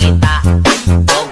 bonita.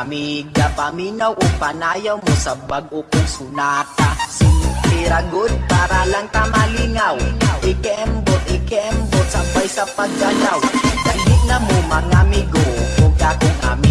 Lamig na paminaw o panayaw mo sa bag o kung sunata. Sintira good para lang tamalingaw Ikembot, ikembot, sabay sa paggalaw. Dali na mo mga amigo, huwag akong amigo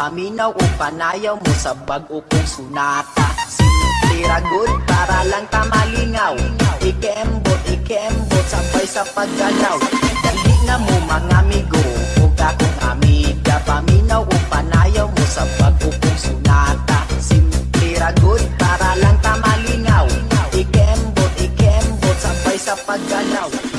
Paminaw o panayaw mo sa bag o kung sunata. Sinutira good para lang tamalingaw. Ikembot, ikembot, sabay sa paggalaw Dali na mo mga amigo, huwag akong amiga Paminaw o panayaw mo sa bag o kung sunata. Sinutira good para lang tamalingaw. Ikembot, ikembot, sabay sa paggalaw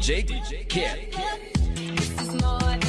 DJ Kid.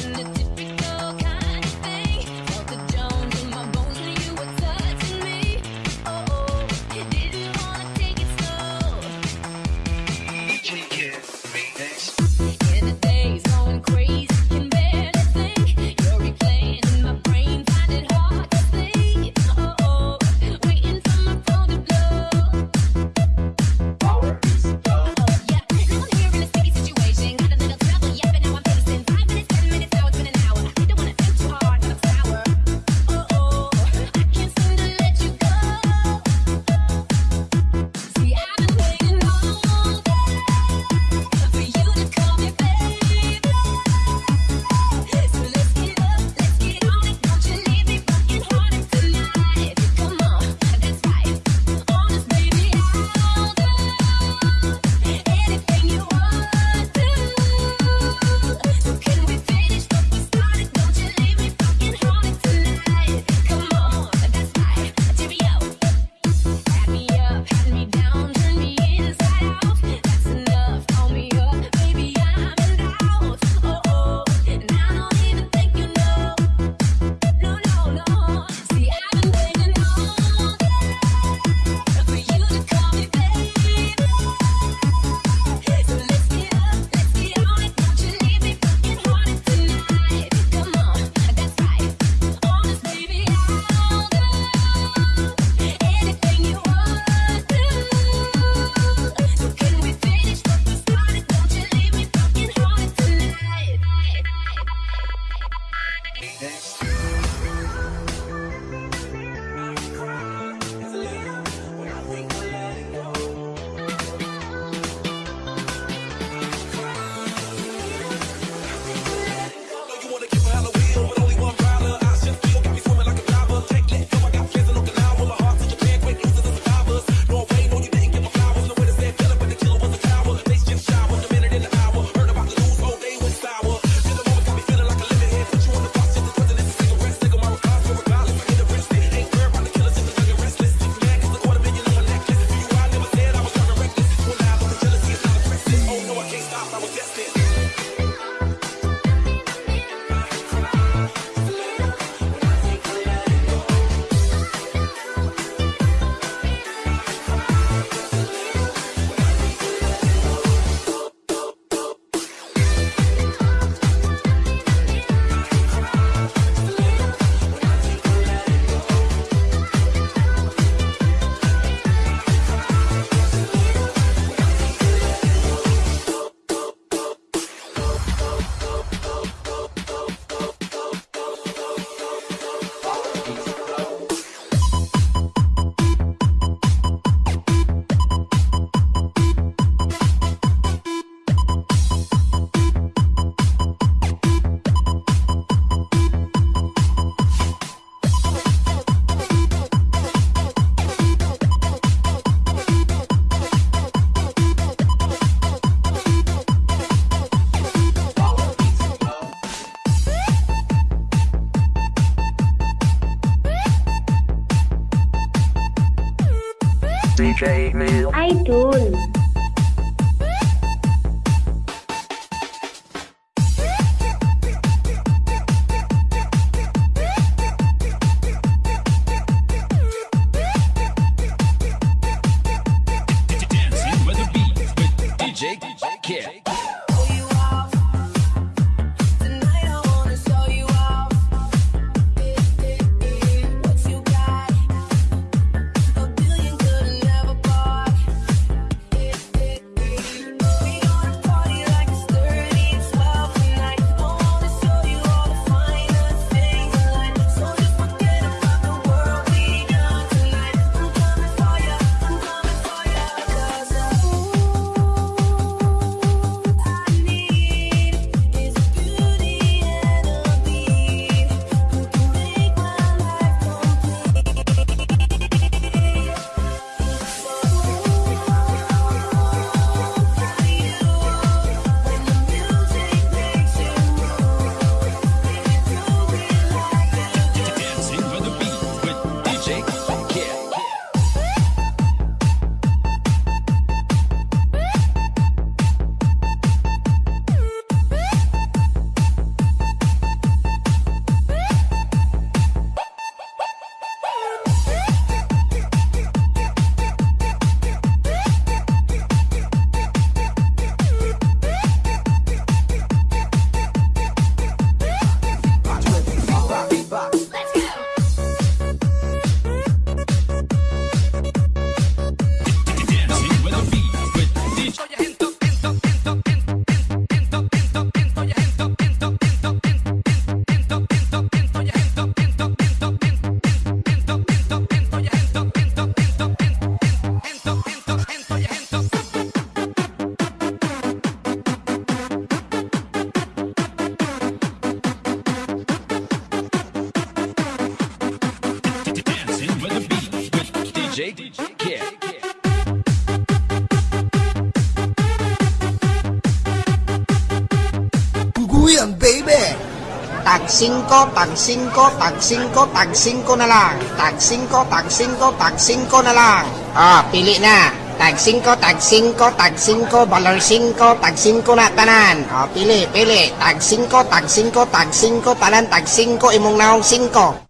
5, tag 5, tag 5, tag 5 na lang. Tag 5, tag 5, tag 5 na lang. Ah, pili na. Tag 5, tag 5, tag 5, valor 5, tag 5 na tanan. Ah, pili, pili. Tag 5, tag 5, tag 5, tanan tag 5, imong naong 5.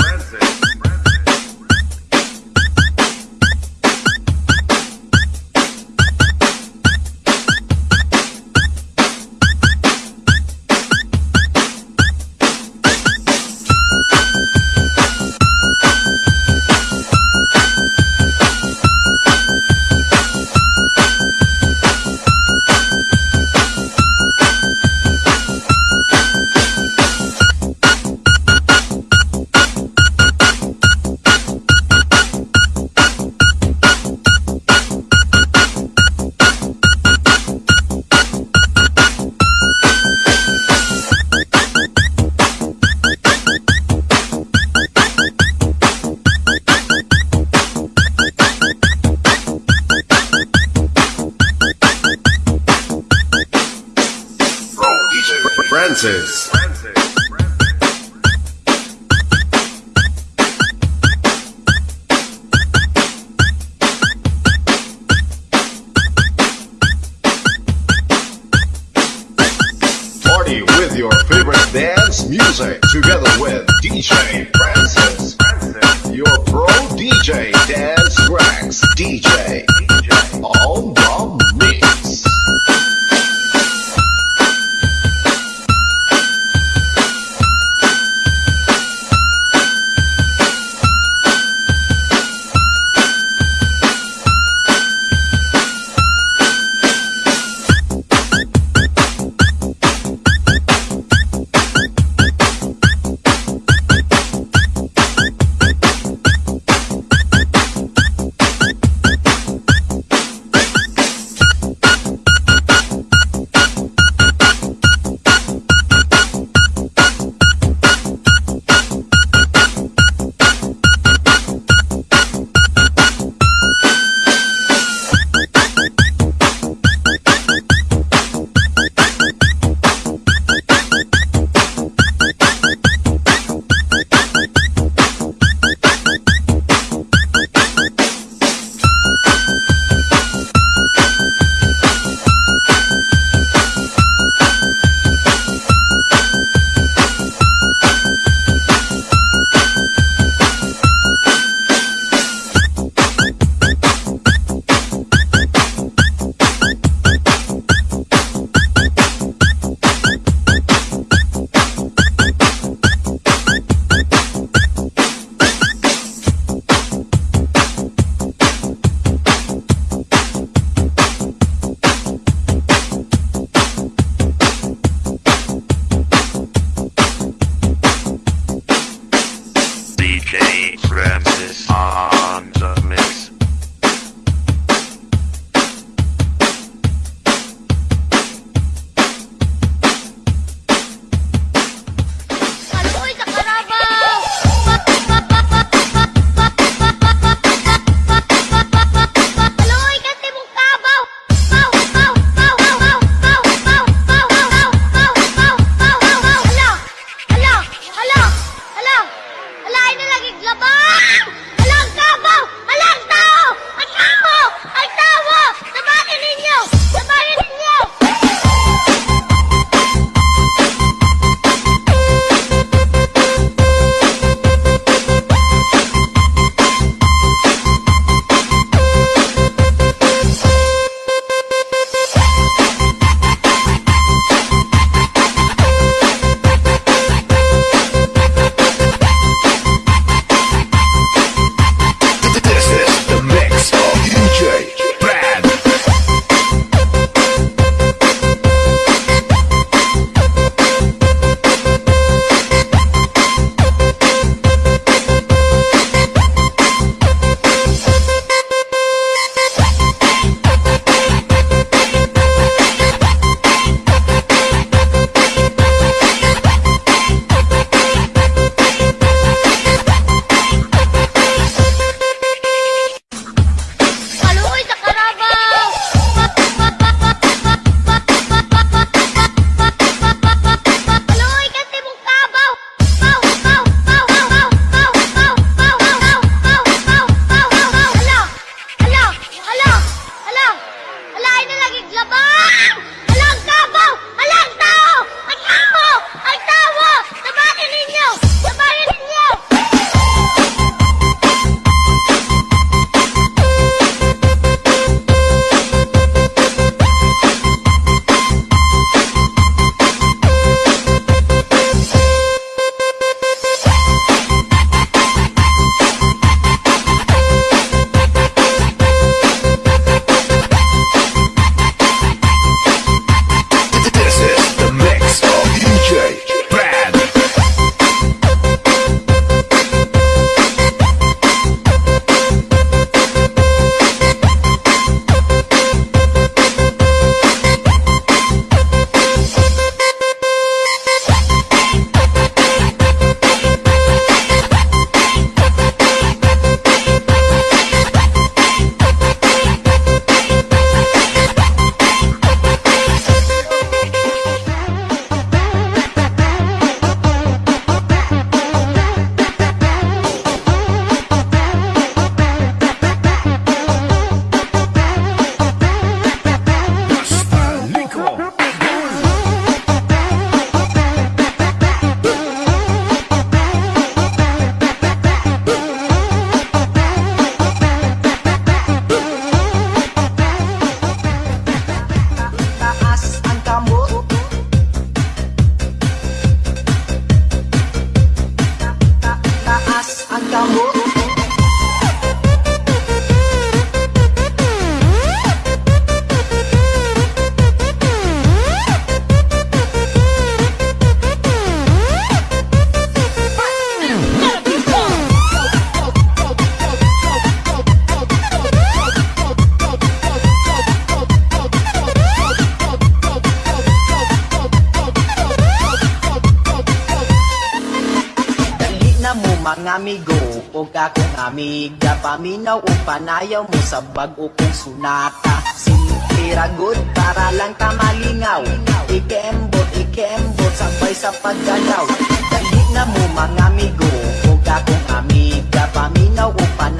amiga Paminaw o panayaw mo sa bag-o kong sunata. Simple good para lang tamalingaw Ikembot, ikembot, sabay sa paggalaw Dali na mo mga amigo. O kakong amiga Paminaw o panayaw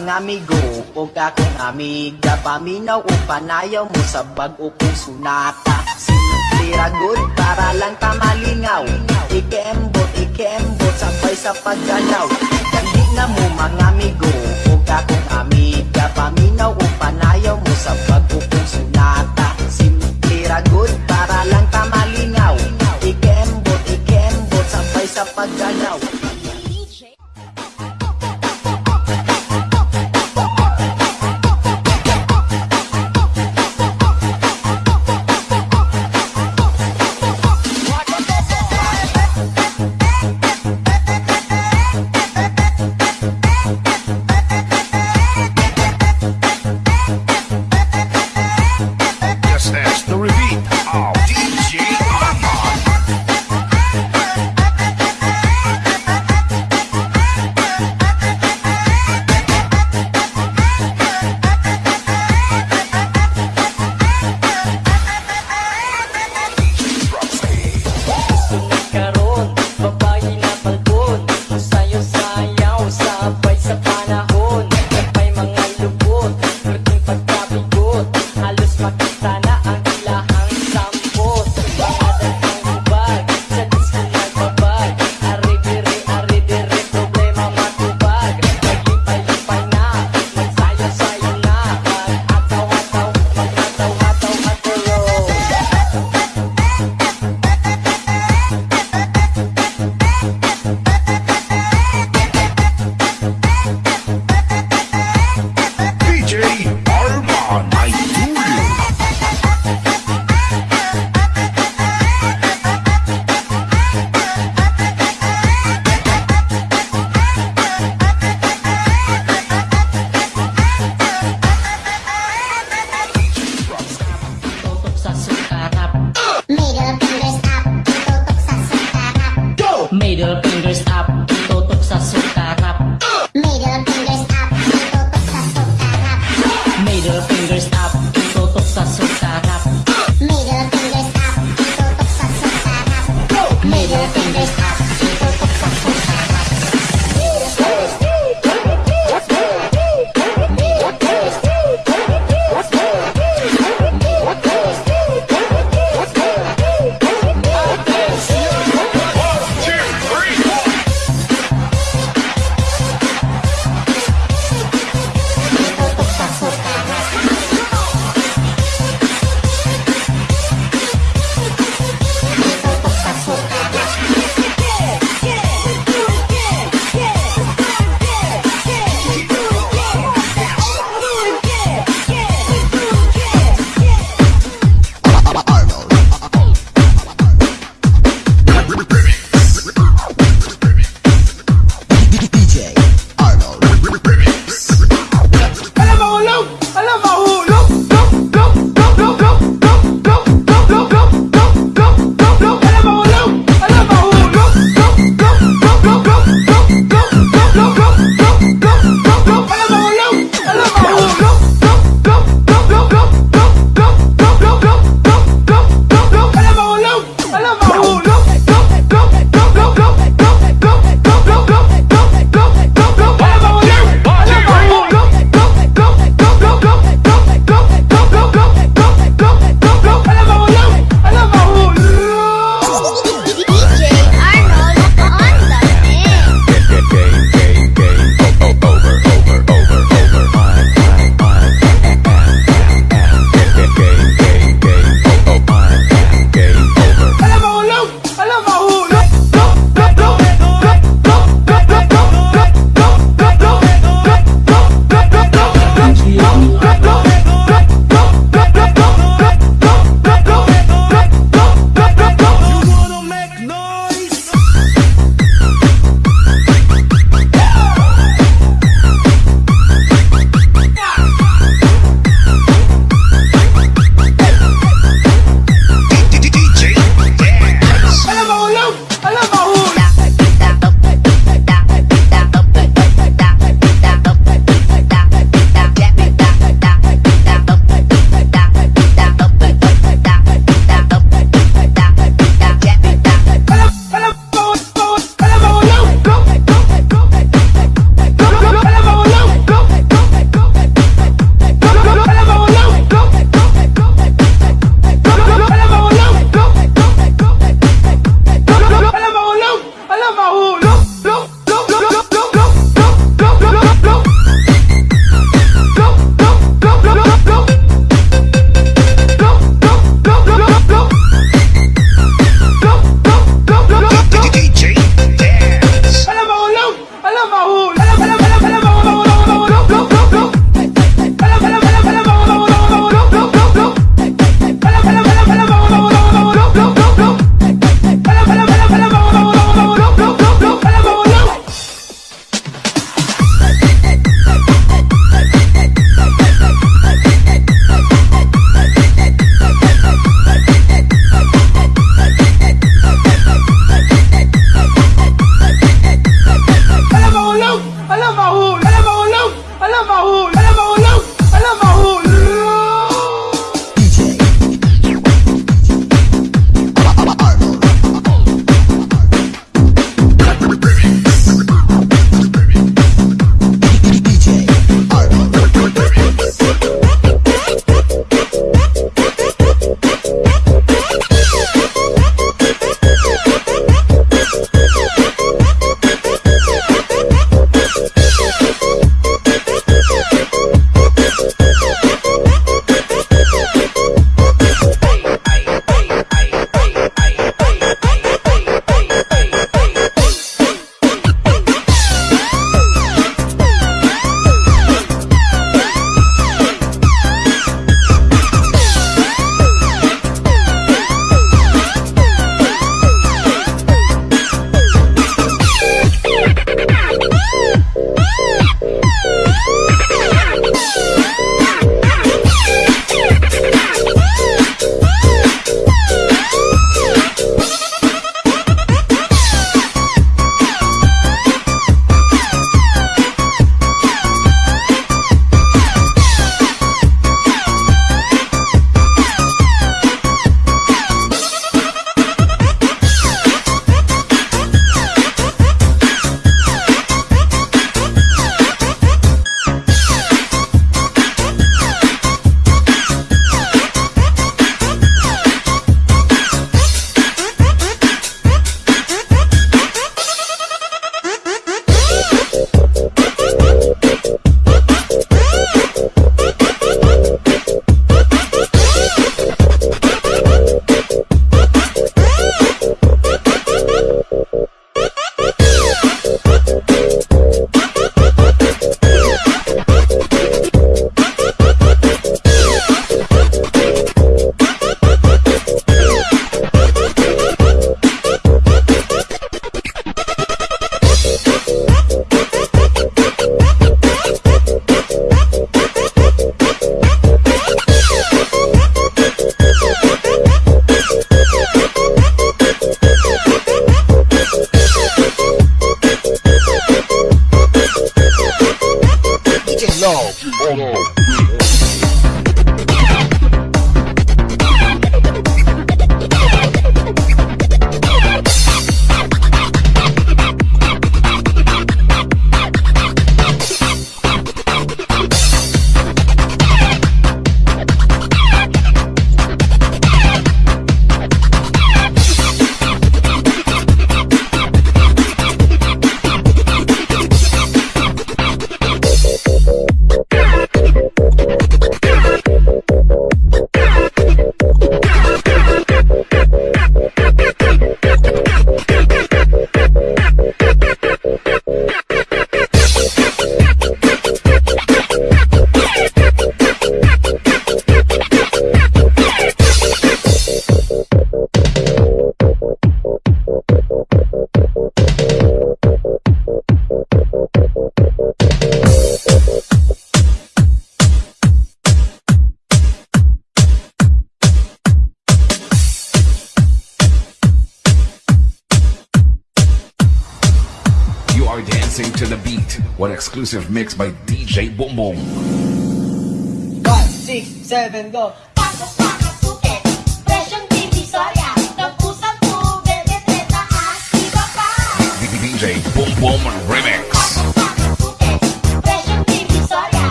na mo mga amigo o kakong amiga Paminaw o panayaw mo sa bag o kung sunata. Simple good para lang tamalingaw Ikembot, ikembot, sabay sa paggalaw. Dali na mo mga amigo o kakong amiga Paminaw o panayaw mo sa bag o kung sunata. Simple good para lang tamalingaw Ikembot, ikembot, sabay sa paggalaw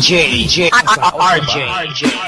DJ, DJ, RJ. RJ.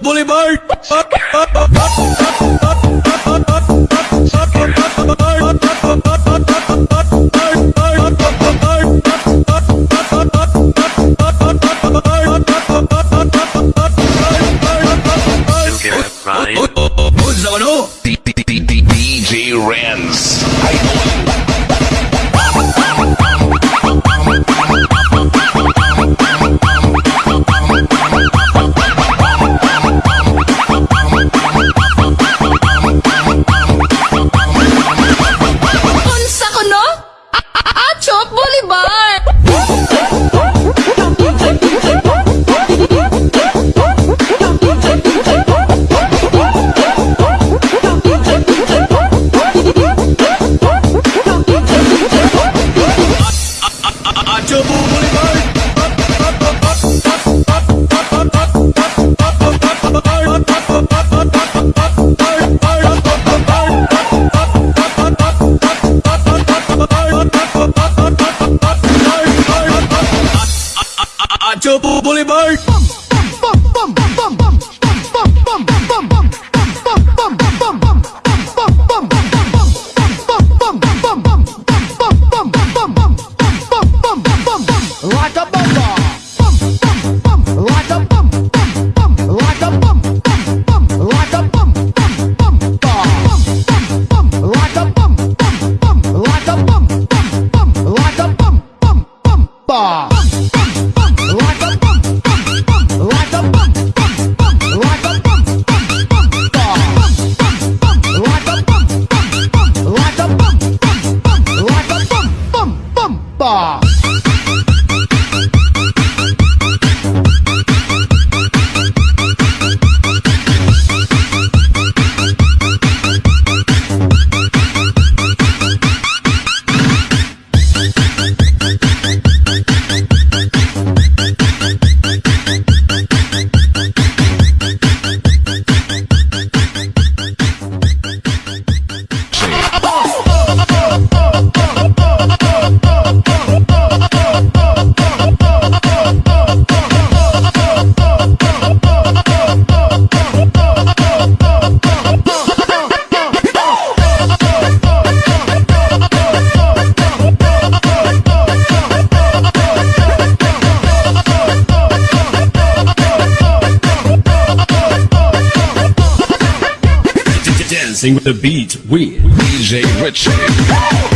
Boulevard. Dancing with the beat with DJ Richie.